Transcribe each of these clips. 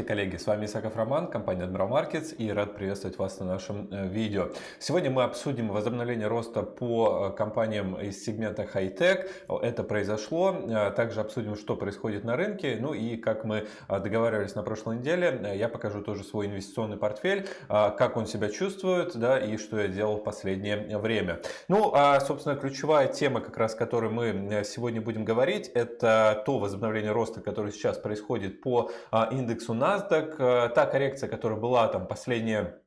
Здравствуйте, коллеги! С вами Исаков Роман, компания Admiral Markets и рад приветствовать вас на нашем э, видео. Сегодня мы обсудим возобновление роста по э, компаниям из сегмента High-Tech. Это произошло. Э, также обсудим, что происходит на рынке. Ну и как мы договаривались на прошлой неделе, я покажу тоже свой инвестиционный портфель, как он себя чувствует да, и что я делал в последнее время. Ну, а, собственно, ключевая тема, как раз, о которой мы сегодня будем говорить, это то возобновление роста, которое сейчас происходит по индексу индексу NASDAQ. Э, та коррекция, которая была там последние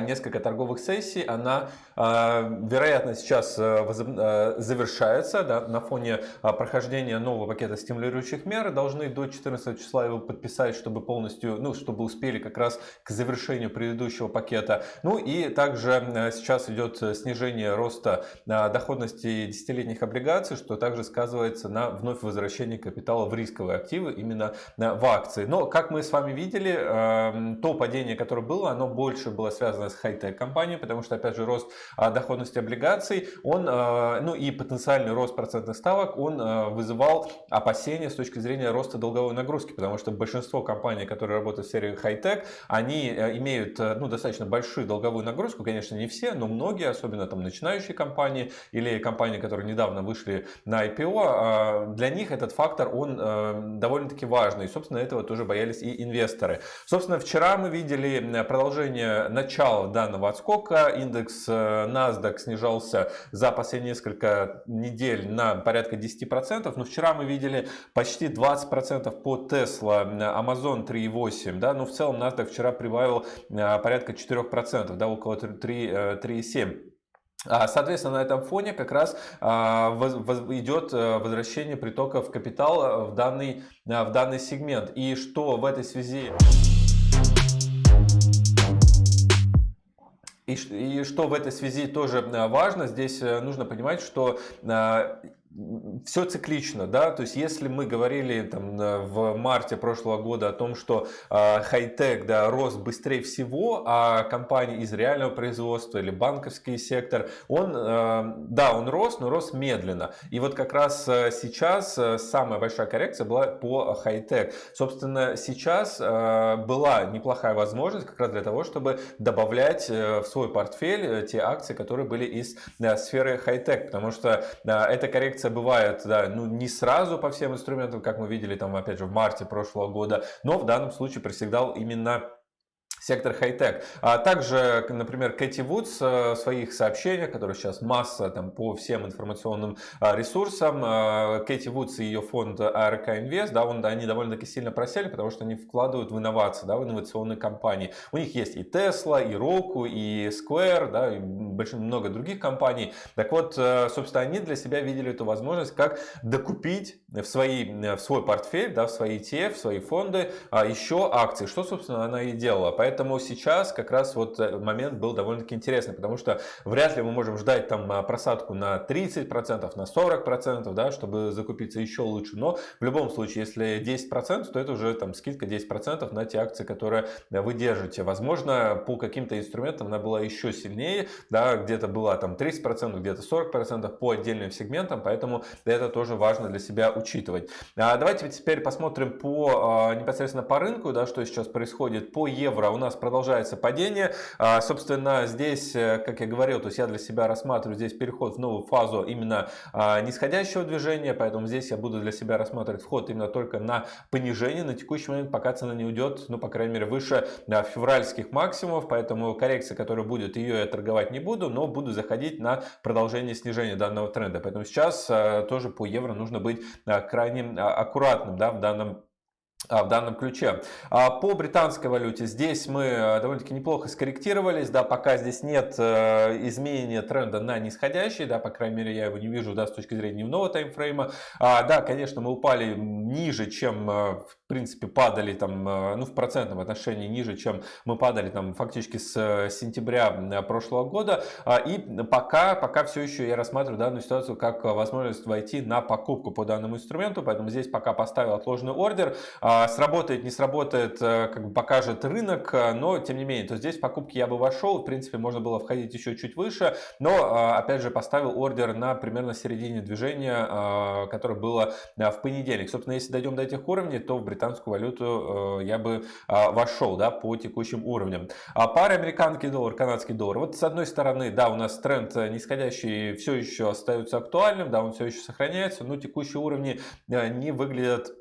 несколько торговых сессий, она, а, вероятно, сейчас э, э, завершается да, на фоне а, прохождения нового пакета стимулирующих мер. Должны до 14 числа его подписать, чтобы полностью, ну, чтобы успели как раз к завершению предыдущего пакета. Ну и также э, сейчас идет снижение роста доходности десятилетних облигаций, что также сказывается на вновь возвращении капитала в рисковые активы, именно в акции. Но, как мы с вами видели, то падение, которое было, оно больше было связано связано с хай-тек компанией, потому что, опять же, рост а, доходности облигаций, он, а, ну и потенциальный рост процентных ставок, он а, вызывал опасения с точки зрения роста долговой нагрузки, потому что большинство компаний, которые работают в сфере хай-тек, они имеют ну, достаточно большую долговую нагрузку, конечно, не все, но многие, особенно там начинающие компании или компании, которые недавно вышли на IPO, для них этот фактор, он довольно-таки важный, и, собственно, этого тоже боялись и инвесторы. Собственно, вчера мы видели продолжение начала начала данного отскока индекс э, NASDAQ снижался за последние несколько недель на порядка 10%, но вчера мы видели почти 20% по Tesla, Amazon 3,8%, да, но в целом NASDAQ вчера прибавил э, порядка 4%, да, около 3,7%. А, соответственно, на этом фоне как раз а, идет э, возвращение притоков капитала в данный, в данный сегмент. И что в этой связи... И, что в этой связи тоже э, важно, здесь э, нужно понимать, что э, все циклично, да, то есть если мы говорили там в марте прошлого года о том, что э, хай-тек, да, рос быстрее всего, а компании из реального производства или банковский сектор, он, э, да, он рос, но рос медленно. И вот как раз э, сейчас э, самая большая коррекция была по хай-тек. Собственно, сейчас э, была неплохая возможность как раз для того, чтобы добавлять в свой портфель те акции, которые были из сферы хай-тек, потому что эта коррекция коррекция бывает, да, ну не сразу по всем инструментам, как мы видели там опять же в марте прошлого года, но в данном случае преседал именно сектор хай-тек. А также, например, Кэти Вудс э, в своих сообщениях, которые сейчас масса там, по всем информационным а, ресурсам, а, Кэти Вудс и ее фонд ARK Invest, да, он, они довольно-таки сильно просели, потому что они вкладывают в инновации, да, в инновационные компании. У них есть и Tesla, и Roku, и Square, да, и много других компаний. Так вот, э, собственно, они для себя видели эту возможность, как докупить в, свои, в свой портфель, да, в свои ETF, в свои фонды а, еще акции, что, собственно, она и делала. Поэтому сейчас как раз вот э, момент был довольно-таки интересный, потому что вряд ли мы можем ждать там а, просадку на 30%, на 40%, да, чтобы закупиться еще лучше. Но в любом случае, если 10%, то это уже там скидка 10% на те акции, которые вы держите. Возможно, по каким-то инструментам она была еще сильнее, да, где-то была там 30%, где-то 40% по отдельным сегментам, поэтому это тоже важно для себя учитывать. А давайте теперь посмотрим по а, непосредственно по рынку, да, что сейчас происходит по евро у нас продолжается падение. А, собственно, здесь, э, как я говорил, то есть я для себя рассматриваю здесь переход в новую фазу именно а, нисходящего движения, поэтому здесь я буду для себя рассматривать вход именно только на понижение на текущий момент, пока цена не уйдет, ну, по крайней мере, выше февральских максимумов, поэтому коррекция, которая будет, ее я торговать не буду, но буду заходить на продолжение снижения данного тренда. Поэтому сейчас э, тоже по евро нужно быть э, крайне аккуратным да, в данном в данном ключе. А, по британской валюте здесь мы э, довольно-таки неплохо скорректировались, да, пока здесь нет э, изменения тренда на нисходящий, да, по крайней мере я его не вижу, да, с точки зрения дневного таймфрейма. А, да, конечно, мы упали ниже, чем э, в принципе падали там, ну, в процентном отношении ниже, чем мы падали там фактически с сентября прошлого года. И пока, пока все еще я рассматриваю данную ситуацию как возможность войти на покупку по данному инструменту, поэтому здесь пока поставил отложенный ордер. А, сработает, не сработает, э, как бы покажет рынок, э, но тем не менее, то здесь покупки я бы вошел, в принципе, можно было входить еще чуть выше, но, э, опять же, поставил ордер на примерно середине движения, которое было в понедельник. Собственно, если дойдем до этих уровней, то в Британии британскую валюту я бы вошел да, по текущим уровням. А пара американский доллар, канадский доллар. Вот с одной стороны, да, у нас тренд нисходящий все еще остается актуальным, да, он все еще сохраняется, но текущие уровни не выглядят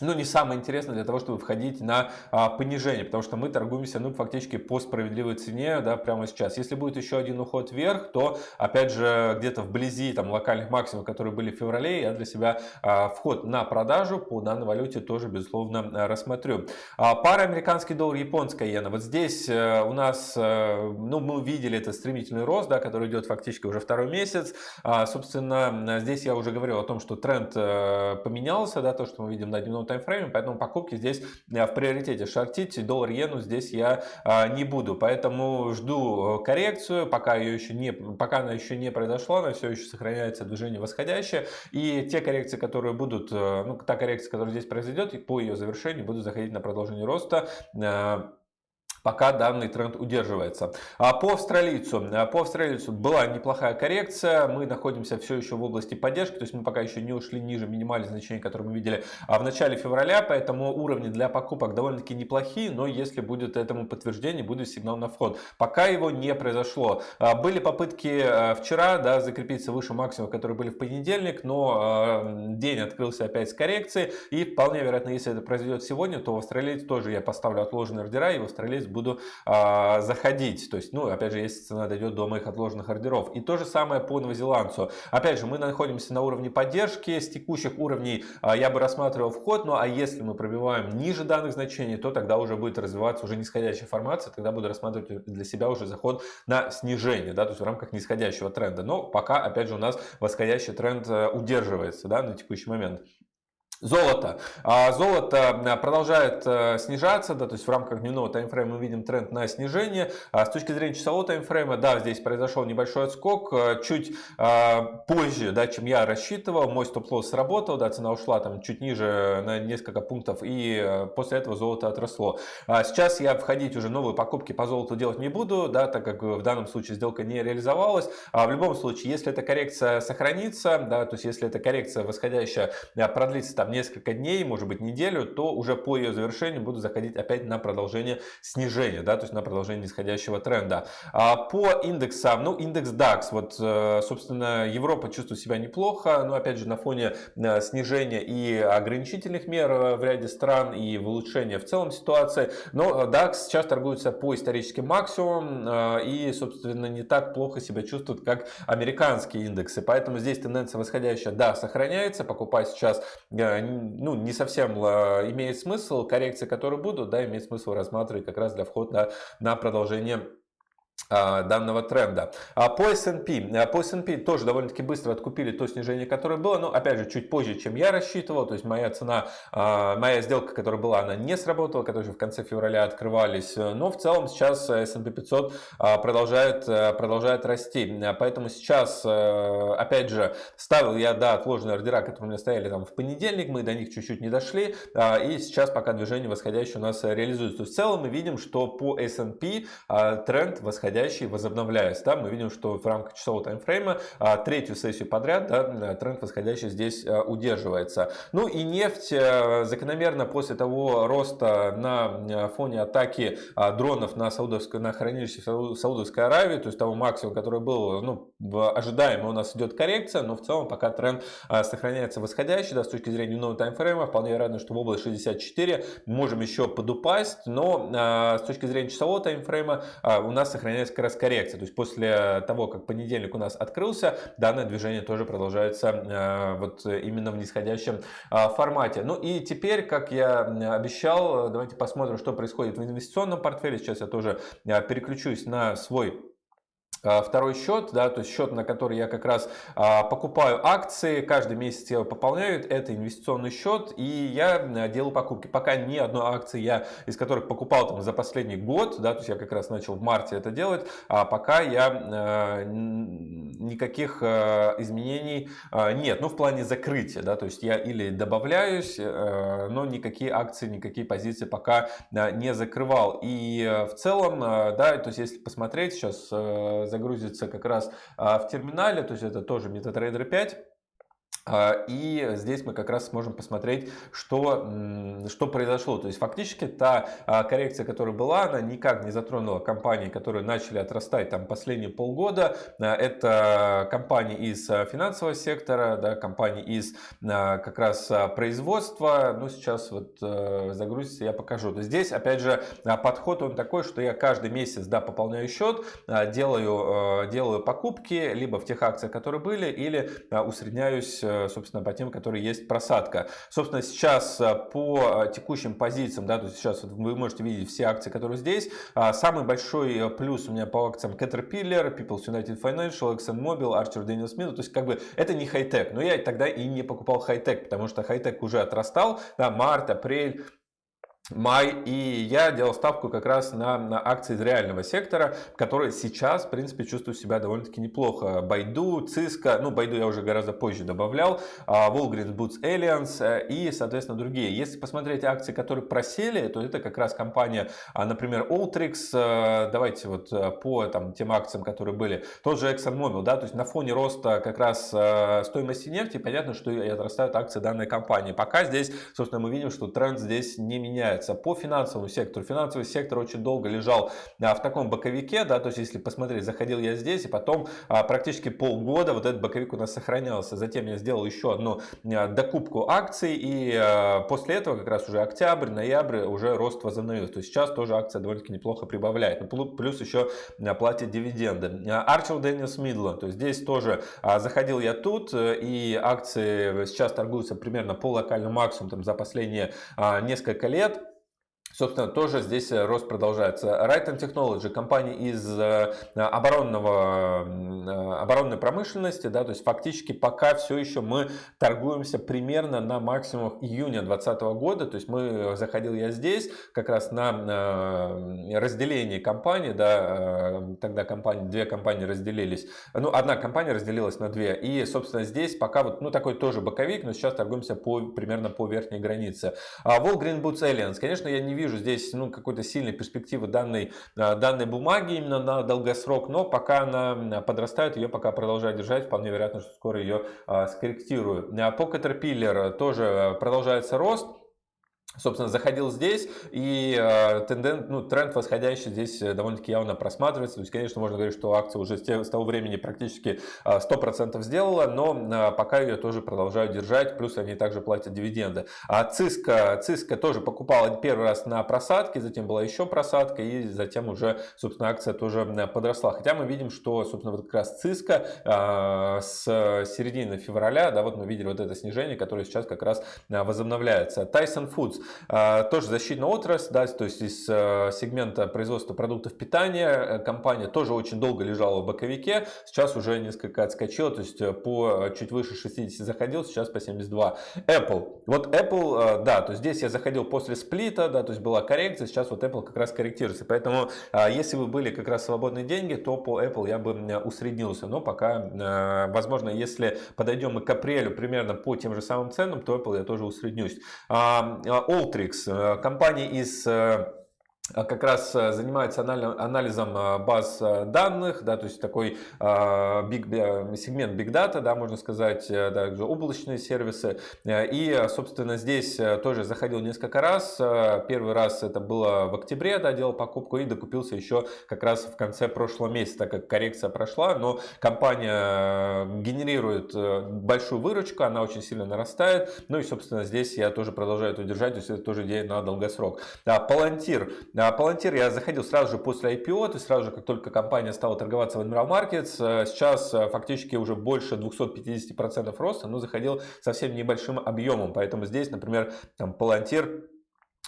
ну, не самое интересное для того, чтобы входить на а, понижение, потому что мы торгуемся, ну, фактически по справедливой цене, да, прямо сейчас. Если будет еще один уход вверх, то, опять же, где-то вблизи, там, локальных максимумов, которые были в феврале, я для себя а, вход на продажу по данной валюте тоже, безусловно, рассмотрю. А, пара американский доллар, японская иена. Вот здесь а, у нас, а, ну, мы увидели этот стремительный рост, да, который идет фактически уже второй месяц. А, собственно, здесь я уже говорил о том, что тренд а, поменялся, да, то, что мы видим на дневном таймфрейме, поэтому покупки здесь э, в приоритете. Шортить доллар-иену здесь я а, не буду, поэтому жду э, коррекцию, пока, ее еще не, пока она еще не произошла, она все еще сохраняется движение восходящее, и те коррекции, которые будут, э, ну, та коррекция, которая здесь произойдет, по ее завершению буду заходить на продолжение роста, пока данный тренд удерживается. А по австралийцу, а по австралийцу была неплохая коррекция, мы находимся все еще в области поддержки, то есть мы пока еще не ушли ниже минимальных значений, которые мы видели а в начале февраля, поэтому уровни для покупок довольно-таки неплохие, но если будет этому подтверждение, будет сигнал на вход. Пока его не произошло. А были попытки вчера да, закрепиться выше максимума, которые были в понедельник, но день открылся опять с коррекцией, и вполне вероятно, если это произойдет сегодня, то в австралийце тоже я поставлю отложенные ордера, и в австралийце буду а, заходить. То есть, ну, опять же, если цена дойдет до моих отложенных ордеров. И то же самое по новозеландцу. Опять же, мы находимся на уровне поддержки. С текущих уровней а, я бы рассматривал вход. Ну, а если мы пробиваем ниже данных значений, то тогда уже будет развиваться уже нисходящая формация. Тогда буду рассматривать для себя уже заход на снижение, да, то есть в рамках нисходящего тренда. Но пока, опять же, у нас восходящий тренд э, удерживается, да, на текущий момент. Золото. А золото э, продолжает э, снижаться, да, то есть в рамках дневного таймфрейма мы видим тренд на снижение. А с точки зрения часового таймфрейма, да, здесь произошел небольшой отскок, э, чуть позже, да, чем я рассчитывал. Мой стоп-лосс сработал, да, цена ушла там чуть ниже на несколько пунктов, и после этого золото отросло. А сейчас я входить уже новые покупки по золоту делать не буду, да, так как в данном случае сделка не реализовалась. В любом случае, если эта коррекция сохранится, да, то есть если эта коррекция восходящая продлится там несколько дней, может быть неделю, то уже по ее завершению буду заходить опять на продолжение снижения, да, то есть на продолжение нисходящего тренда. А по индексам, ну индекс DAX, вот э, собственно Европа чувствует себя неплохо, но опять же на фоне э, снижения и ограничительных мер э, в ряде стран и улучшения в целом ситуации, но DAX сейчас торгуется по историческим максимумам и собственно не так плохо себя чувствует, как американские индексы, поэтому здесь тенденция восходящая, да, сохраняется, покупать сейчас ну, не совсем имеет смысл. Коррекции, которые будут, да, имеет смысл рассматривать как раз для входа на продолжение данного тренда. А по S&P, а, по S&P тоже довольно-таки быстро откупили то снижение, которое было, но опять же чуть позже, чем я рассчитывал, то есть моя цена, моя сделка, которая была, она не сработала, которые в конце февраля открывались, но в целом сейчас S&P 500 продолжает, продолжает расти, поэтому сейчас, опять же, ставил я, да, отложенные ордера, которые у меня стояли там в понедельник, мы до них чуть-чуть не дошли, и сейчас пока движение восходящее у нас реализуется. То есть в целом мы видим, что по S&P тренд восходящий восходящий, возобновляясь. Да, мы видим, что в рамках часового таймфрейма а, третью сессию подряд да, тренд восходящий здесь а, удерживается. Ну и нефть а, закономерно после того роста на фоне атаки дронов на, Саудовское, на хранилище Саудовской Аравии, то есть того максимума, который был ну, ожидаемо, у нас идет коррекция, но в целом пока тренд сохраняется восходящий, да, с точки зрения дневного таймфрейма, вполне вероятно, что в область 64 можем еще подупасть, но с точки зрения часового таймфрейма у нас сохраняется как раз коррекция. То есть после того, как понедельник у нас открылся, данное движение тоже продолжается э, вот именно в нисходящем э, формате. Ну и теперь, как я обещал, давайте посмотрим, что происходит в инвестиционном портфеле. Сейчас я тоже э, переключусь на свой второй счет, да, то есть счет, на который я как раз а, покупаю акции, каждый месяц я его пополняю, это инвестиционный счет, и я а, делаю покупки. Пока ни одной акции я из которых покупал там за последний год, да, то есть я как раз начал в марте это делать, а пока я а, никаких изменений нет, ну в плане закрытия, да, то есть я или добавляюсь, но никакие акции, никакие позиции пока не закрывал. И в целом, да, то есть если посмотреть сейчас загрузится как раз а, в терминале, то есть это тоже MetaTrader 5. А, и здесь мы как раз сможем посмотреть, что, что произошло. То есть фактически та а, коррекция, которая была, она никак не затронула компании, которые начали отрастать там последние полгода. А, это компании из финансового сектора, да, компании из как раз производства. Ну, сейчас вот загрузится, я покажу. То здесь, опять же, подход он такой, что я каждый месяц да, пополняю счет, делаю, делаю покупки либо в тех акциях, которые были, или усредняюсь Э, собственно, по тем, которые есть просадка. Собственно, сейчас э, по э, текущим позициям, да, то есть сейчас вы можете видеть все акции, которые здесь. А, самый большой плюс у меня по акциям Caterpillar, People's United Financial, ExxonMobil, Archer Daniels Midland. То есть, как бы, это не хай-тек. Но я тогда и не покупал хай-тек, потому что хай-тек уже отрастал. Да, март, апрель, май, и я делал ставку как раз на, на акции из реального сектора, которые сейчас, в принципе, чувствуют себя довольно-таки неплохо. Байду, Cisco, ну, Байду я уже гораздо позже добавлял, а, Walgreens Boots Alliance э, и, соответственно, другие. Если посмотреть акции, которые просели, то это как раз компания, а, например, Ultrix, э, давайте вот э, по там, тем акциям, которые были, тот же ExxonMobil, да, то есть на фоне роста как раз стоимости нефти, понятно, что и отрастают акции данной компании. Пока здесь, собственно, мы видим, что тренд здесь не меняется меняется. По финансовому сектору. Финансовый сектор очень долго лежал а, в таком боковике, да, то есть если посмотреть, заходил я здесь, и потом а, практически полгода вот этот боковик у нас сохранялся. Затем я сделал еще одну а, докупку акций, и после этого как раз уже октябрь, ноябрь уже рост возобновился. То есть сейчас тоже акция довольно-таки неплохо прибавляет. Ну, плюс еще платит дивиденды. Archer Daniels Midland, то есть здесь тоже заходил я тут, и акции сейчас торгуются примерно по локальному максимуму за последние несколько лет. Собственно, тоже здесь э, рост продолжается. Raytheon Technology, компания из э, оборонного, э, оборонной промышленности, да, то есть фактически пока все еще мы торгуемся примерно на максимумах июня 2020 года, то есть мы, заходил я здесь, как раз на разделение компании, да, тогда компании, две компании разделились, ну, одна компания разделилась на две, и, собственно, здесь пока вот, ну, такой тоже боковик, но сейчас торгуемся по, примерно по верхней границе. Walgreens Boots Alliance, конечно, я не вижу здесь ну, какой-то сильной перспективы данной, а, данной бумаги именно на долгосрок, но пока она подрастает, ее пока продолжаю держать, вполне вероятно, что скоро ее а, скорректирую. А по Caterpillar тоже продолжается рост. Собственно, заходил здесь, и э, тенден, ну, тренд восходящий здесь э, довольно-таки явно просматривается. То есть, конечно, можно говорить, что акция уже с, те, с того времени практически э, 100% сделала, но э, пока ее тоже продолжают держать, плюс они также платят дивиденды. А Cisco, Cisco тоже покупала первый раз на просадке, затем была еще просадка, и затем уже, собственно, акция тоже подросла. Хотя мы видим, что, собственно, вот как раз Циска э, с середины февраля, да, вот мы видели вот это снижение, которое сейчас как раз э, возобновляется. Tyson Foods тоже защитная отрасль, да, то есть из э, сегмента производства продуктов питания э, компания тоже очень долго лежала в боковике, сейчас уже несколько отскочила, то есть э, по чуть выше 60 заходил, сейчас по 72. Apple, вот Apple, да, то есть здесь я заходил после сплита, да, то есть была коррекция, сейчас вот Apple как раз корректируется, поэтому если бы были как раз свободные деньги, то по Apple я бы усреднился, но пока, возможно, если подойдем мы к апрелю примерно по тем же самым ценам, то Apple я тоже усреднюсь. Ultrix, э, компания из э, как раз э, занимается анализом э, баз э, данных, да, то есть такой big, сегмент Big Data, да, можно сказать, также облачные сервисы. И, собственно, здесь тоже заходил несколько раз. Первый раз это было в октябре, да, делал покупку и докупился еще как раз в конце прошлого месяца, так как коррекция прошла, но компания генерирует большую выручку, она очень сильно нарастает. Ну и, собственно, здесь я тоже продолжаю это держать, то есть это тоже идея на долгосрок. Palantir Palantir я заходил сразу же после IPO, то есть сразу же, как только компания стала торговаться в Admiral Markets. Э, сейчас э, фактически уже больше 250% роста, но заходил совсем небольшим объемом. Поэтому здесь, например, там Palantir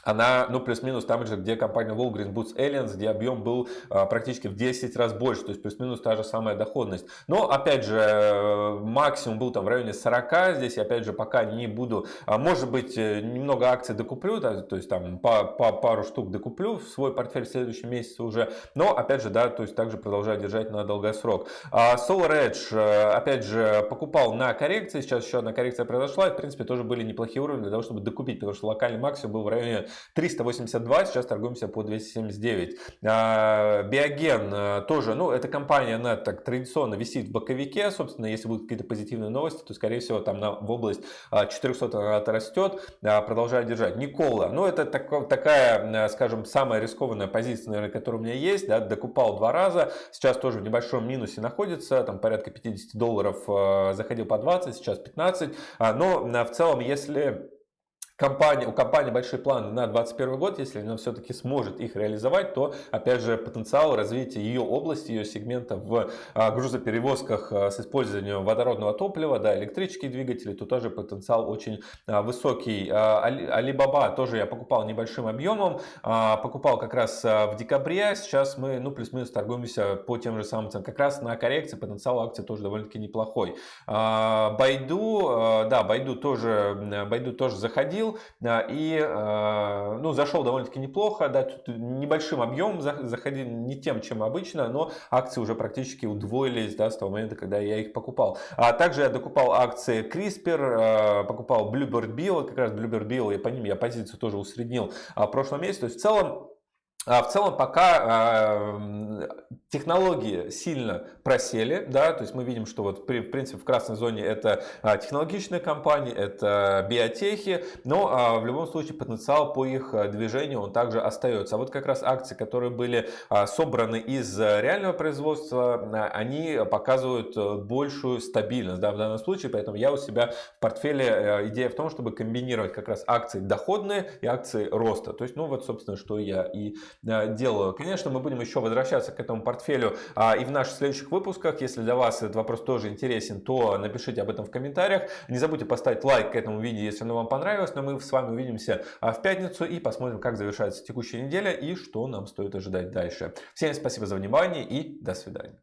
она, ну, плюс-минус там же, где компания Walgreens Boots Alliance, где объем был а, практически в 10 раз больше, то есть плюс-минус та же самая доходность. Но, опять же, э, максимум был там в районе 40, здесь опять же, пока не буду, а, может быть, э, немного акций докуплю, да, то есть там по, по пару штук докуплю в свой портфель в следующем месяце уже, но, опять же, да, то есть также продолжаю держать на долгосрок. А Solar Edge, э, опять же, покупал на коррекции, сейчас еще одна коррекция произошла, и, в принципе, тоже были неплохие уровни для того, чтобы докупить, потому что локальный максимум был в районе 382, сейчас торгуемся по 279. А, Биоген тоже, ну, эта компания, она так традиционно висит в боковике, собственно, если будут какие-то позитивные новости, то, скорее всего, там на, в область 400 она отрастет, продолжает держать. Никола, ну, это так, такая, скажем, самая рискованная позиция, наверное, которая у меня есть, да, докупал два раза, сейчас тоже в небольшом минусе находится, там порядка 50 долларов заходил по 20, сейчас 15, но в целом, если компания, у компании большие планы на 2021 год, если она все-таки сможет их реализовать, то, опять же, потенциал развития ее области, ее сегмента в а, грузоперевозках а, с использованием водородного топлива, да, электрические двигатели, то тоже потенциал очень а, высокий. Alibaba тоже я покупал небольшим объемом, покупал как раз в декабре, сейчас мы, ну, плюс-минус торгуемся по тем же самым ценам, как раз на коррекции потенциал акции тоже довольно-таки неплохой. Байду, да, Байду тоже, Байду тоже заходил, и э, ну, зашел довольно-таки неплохо, да, тут небольшим объемом заходил, не тем, чем обычно, но акции уже практически удвоились да, с того момента, когда я их покупал. А также я докупал акции CRISPR, э, покупал Bluebird Bio, как раз Bluebird Bio, и по ним я позицию тоже усреднил а, в прошлом месяце. То есть в целом а, в целом пока технологии сильно просели, да, то есть мы видим, что вот в принципе в красной зоне это а, технологичные компании, это биотехи, но а, в любом случае потенциал по их движению он также остается. А вот как раз акции, которые были собраны из реального производства, они показывают большую стабильность да, в данном случае, поэтому я у себя в портфеле идея в том, чтобы комбинировать как раз акции доходные и акции роста. То есть, ну вот собственно, что я и делаю. Конечно, мы будем еще возвращаться к этому портфелю а, и в наших следующих выпусках. Если для вас этот вопрос тоже интересен, то напишите об этом в комментариях. Не забудьте поставить лайк к этому видео, если оно вам понравилось. Но мы с вами увидимся а, в пятницу и посмотрим, как завершается текущая неделя и что нам стоит ожидать дальше. Всем спасибо за внимание и до свидания.